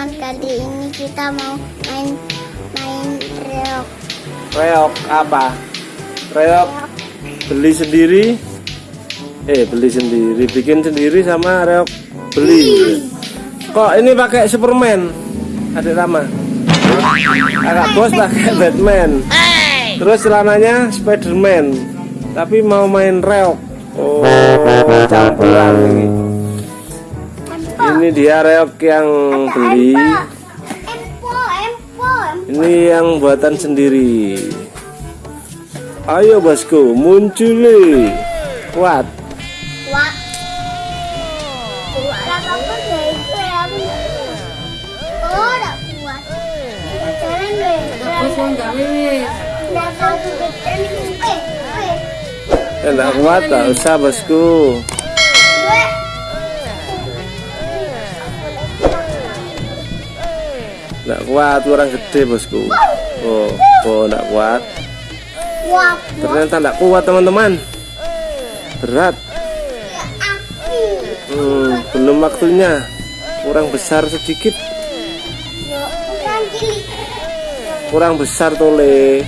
teman-teman kali ini kita mau main main reok Reok apa? Reok beli sendiri. Eh, beli sendiri, bikin sendiri sama reok beli. Kok ini pakai Superman? Adik Rama. Kakak bos pakai Batman. Terus celananya Spiderman. Tapi mau main reok. Oh, campuran ini ini dia reok yang beli. Ini yang buatan sendiri. Ayo bosku muncul kuat. Ya, enggak kuat, enggak usah bosku. Enggak kuat, kurang gede bosku. Oh, oh enggak kuat. Ternyata enggak kuat teman-teman. Berat. Hmm, belum waktunya. Kurang besar sedikit. Kurang besar tole.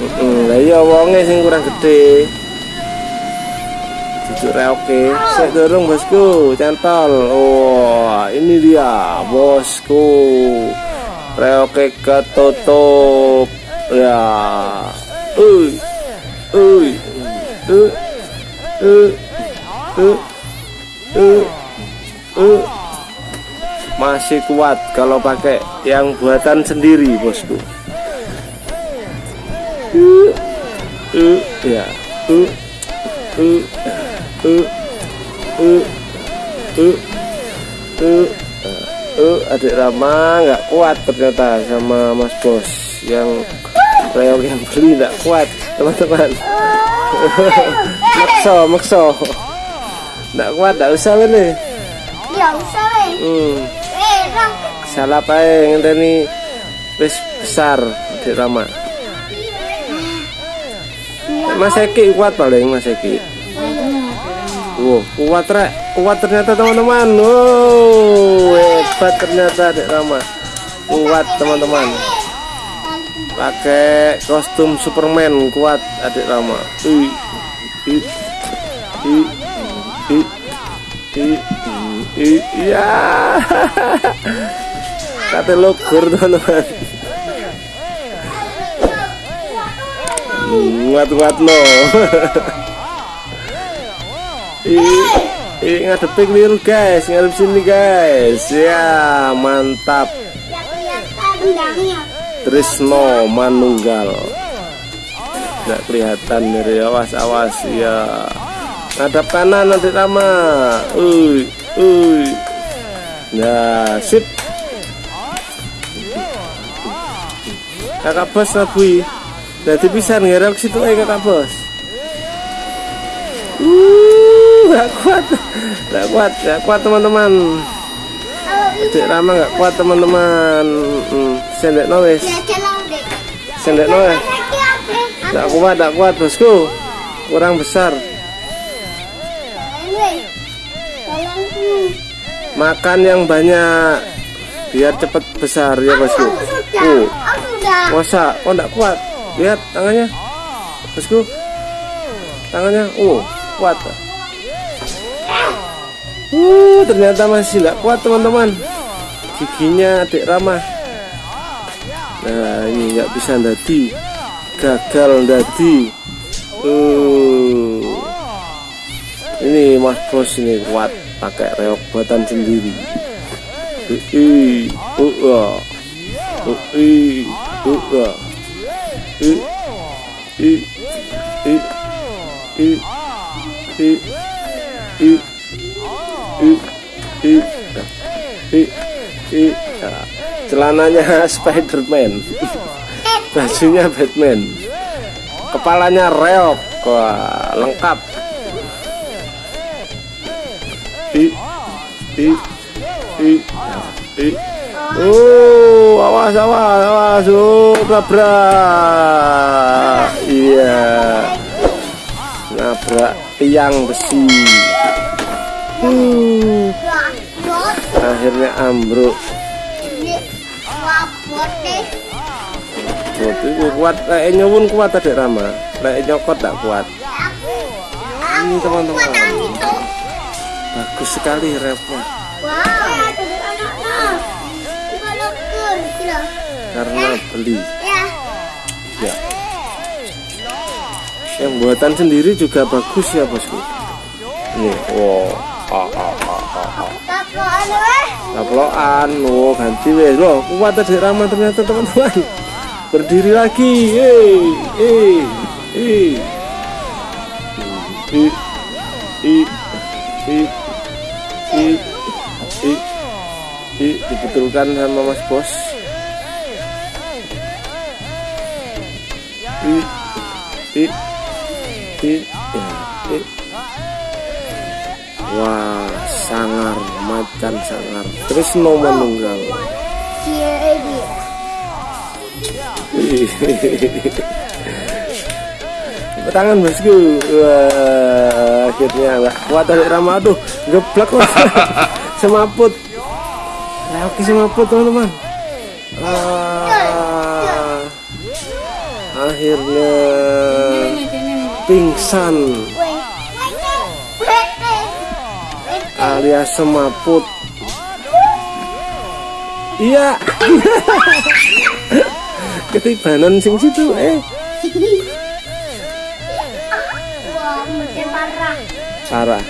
Hmm, lah iya wonge sing kurang gede. Cucuk reoke. Sik dorong bosku, cantol. Oh, ini dia bosku. Reoke ketutup. Ya. Uy. Uy. Masih kuat kalau pakai yang buatan sendiri, bosku. Uh, uh, ya, uh, uh, uh, uh, uh, uh, uh, adik Rama nggak kuat ternyata sama Mas Bos yang reok yang beli nggak kuat teman-teman. makso, makso, nggak kuat, nggak usah ini. ya usah weh Hmm, eh salah apa ngenteni wis besar adik Rama. Mas Eki kuat paling Mas Eki. Wow, kuat rek, kuat ternyata teman-teman. Wow, hebat ternyata Dek Rama. Kuat teman-teman. Pakai kostum Superman kuat Adik Rama. Ih, ih, ih, ih, ih, ih, ya. Kata logur teman-teman. Kuat-kuat no. Ih, ih ngadepi keliru guys, ngadep sini guys. Ya, mantap. Trisno Manunggal. Nggak kelihatan dari awas awas ya. Ngadap kanan nanti Rama. Uy, uy. Nah, sip. Kakak bos nabui. Jadi bisa ngerok situ aja kakak bos. Uh, nggak kuat, nggak kuat, nggak kuat teman-teman. Adik Rama nggak kuat teman-teman. Hmm, sendek wes, ya sendek lagi apa Nggak kuat, nggak kuat bosku. Kurang besar. Makan yang banyak biar cepet besar ya bosku. Uh, masa? Oh nggak kuat. Lihat tangannya, bosku. Tangannya, uh, kuat uh ternyata masih nggak kuat teman-teman giginya adik ramah nah ini nggak bisa nanti gagal nanti. uh ini mas bos ini kuat pakai reok buatan sendiri Ui, uh, ui, uh, ui, ui, ui, ui, ui, ui, celananya Spiderman, bajunya Batman, kepalanya reok, wah lengkap. I, i, i, i. Oh, awas, awas, awas, oh, nabrak. Iya, nabrak tiang besi. Uh, akhirnya ambruk. Wabot deh. Kuat, lek nyuwun kuat adik Rama. Lek nyokot tak kuat. Ini teman-teman. Kuat. Bagus sekali repnya. Karena beli. Ya. Ya. Yang buatan sendiri juga bagus ya bosku. Ini, wow. Eh. Kaploan, oh ganti wes loh. Kuat adik Rama ternyata teman-teman. Berdiri lagi, eh, eh, eh. I, i, i, i, i, i, dibetulkan sama Mas Bos. I, i, ya, i. Wah, sangar, macan sangar. Terus no menunggal. Dia ini. Tangan bosku. Wah, akhirnya nggak kuat dari Rama aduh, geblek mas. semaput. Nah, oke semaput teman-teman. Ah, akhirnya pingsan Alias semaput. Iya. Ketibanan sing situ eh. Parah.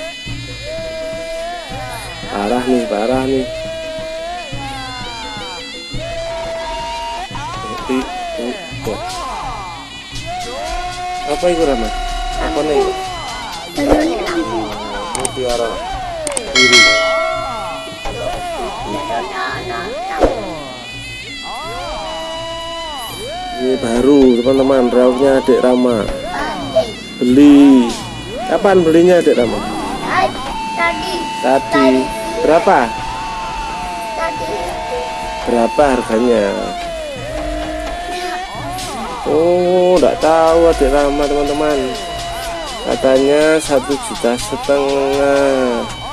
Parah. Nih, parah nih. Oh. Apa itu Rama? Apa nih? Mutiara Ini baru teman-teman, rautnya adik Rama. Beli. Kapan belinya adik Rama? Tadi. Tadi. Berapa? Tadi. Berapa harganya? Oh, enggak tahu adik Rama teman-teman. Katanya satu juta setengah.